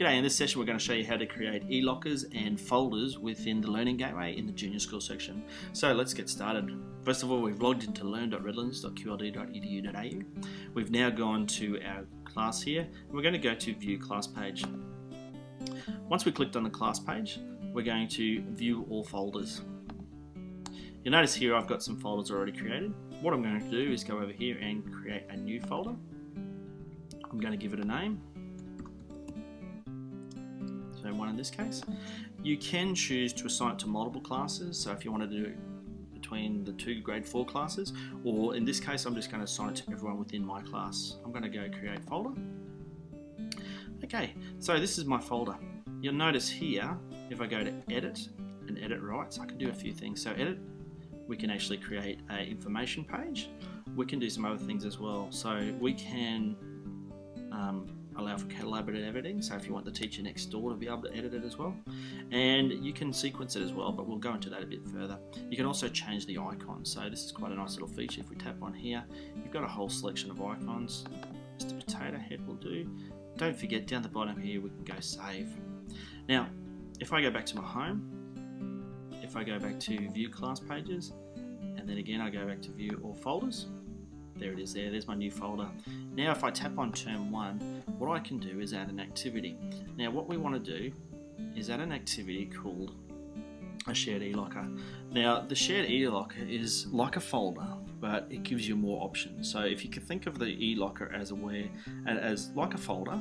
G'day, in this session we're going to show you how to create e-lockers and folders within the Learning Gateway in the Junior School section. So let's get started. First of all, we've logged into learn.redlands.qld.edu.au. We've now gone to our class here, and we're going to go to View Class Page. Once we clicked on the class page, we're going to view all folders. You'll notice here I've got some folders already created. What I'm going to do is go over here and create a new folder. I'm going to give it a name in this case. You can choose to assign it to multiple classes, so if you want to do it between the two grade 4 classes, or in this case I'm just going to assign it to everyone within my class. I'm going to go create folder. Okay, so this is my folder. You'll notice here, if I go to edit and edit rights, I can do a few things. So edit, we can actually create an information page. We can do some other things as well. So we can um, allow for collaborative editing, so if you want the teacher next door to be able to edit it as well. And you can sequence it as well, but we'll go into that a bit further. You can also change the icon, so this is quite a nice little feature. If we tap on here, you've got a whole selection of icons. Just a potato head will do. Don't forget, down the bottom here, we can go save. Now, if I go back to my home, if I go back to view class pages, and then again I go back to view all folders, there it is there, there's my new folder. Now if I tap on term 1, what I can do is add an activity. Now what we want to do is add an activity called a shared e-locker. Now the shared e-locker is like a folder but it gives you more options. So if you can think of the e-locker as a way as like a folder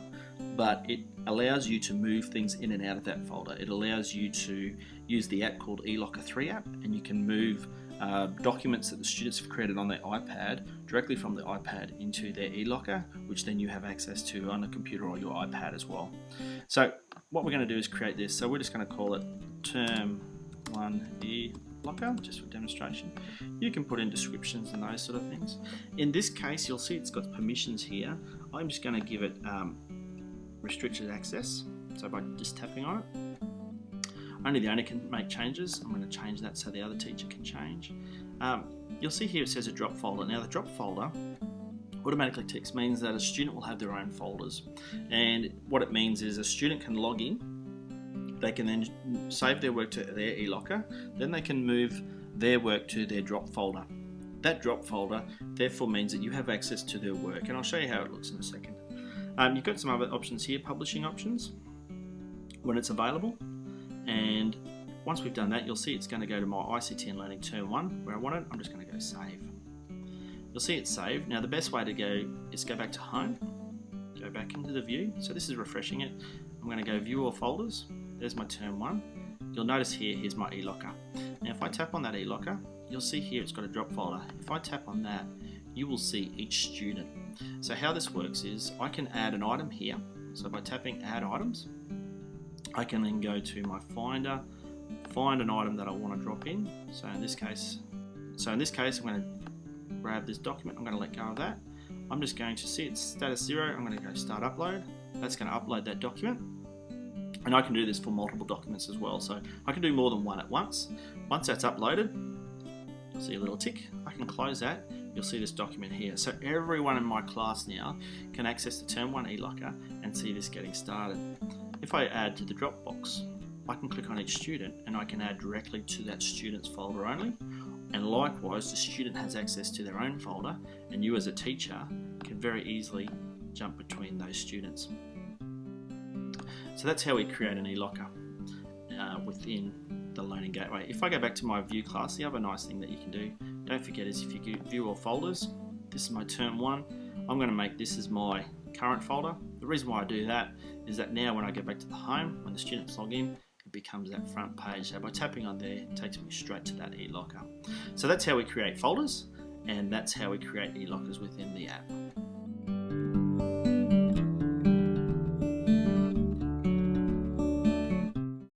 but it allows you to move things in and out of that folder. It allows you to use the app called eLocker 3 app and you can move uh, documents that the students have created on their iPad directly from the iPad into their eLocker, which then you have access to on a computer or your iPad as well. So what we're going to do is create this. So we're just going to call it term 1 eLocker, just for demonstration. You can put in descriptions and those sort of things. In this case, you'll see it's got permissions here. I'm just going to give it um, restricted access. So by just tapping on it, only the owner can make changes. I'm going to change that so the other teacher can change. Um, you'll see here it says a drop folder. Now the drop folder automatically ticks means that a student will have their own folders. And what it means is a student can log in, they can then save their work to their eLocker, then they can move their work to their drop folder. That drop folder therefore means that you have access to their work and I'll show you how it looks in a second. Um, you've got some other options here, publishing options, when it's available and once we've done that you'll see it's going to go to my ICT and Learning Term 1 where I want it, I'm just going to go save. You'll see it's saved. Now the best way to go is go back to home, go back into the view, so this is refreshing it. I'm going to go view all folders, there's my Term 1. You'll notice here, here's my eLocker. Now if I tap on that eLocker, you'll see here it's got a drop folder. If I tap on that, you will see each student. So how this works is I can add an item here. So by tapping add items, I can then go to my finder, find an item that I want to drop in. So in this case, so in this case, I'm going to grab this document. I'm going to let go of that. I'm just going to see its status zero. I'm going to go start upload. That's going to upload that document. And I can do this for multiple documents as well. So I can do more than one at once. Once that's uploaded, see a little tick. I can close that. You'll see this document here. So everyone in my class now can access the Term 1 eLocker and see this getting started. If I add to the Dropbox, I can click on each student and I can add directly to that student's folder only. And likewise, the student has access to their own folder and you as a teacher can very easily jump between those students. So that's how we create an e-locker uh, within the Learning Gateway. If I go back to my view class, the other nice thing that you can do, don't forget is if you view all folders, this is my term one, I'm going to make this as my current folder. The reason why I do that is that now when I go back to the home, when the students log in, it becomes that front page. So by tapping on there, it takes me straight to that e-locker. So that's how we create folders and that's how we create e-lockers within the app.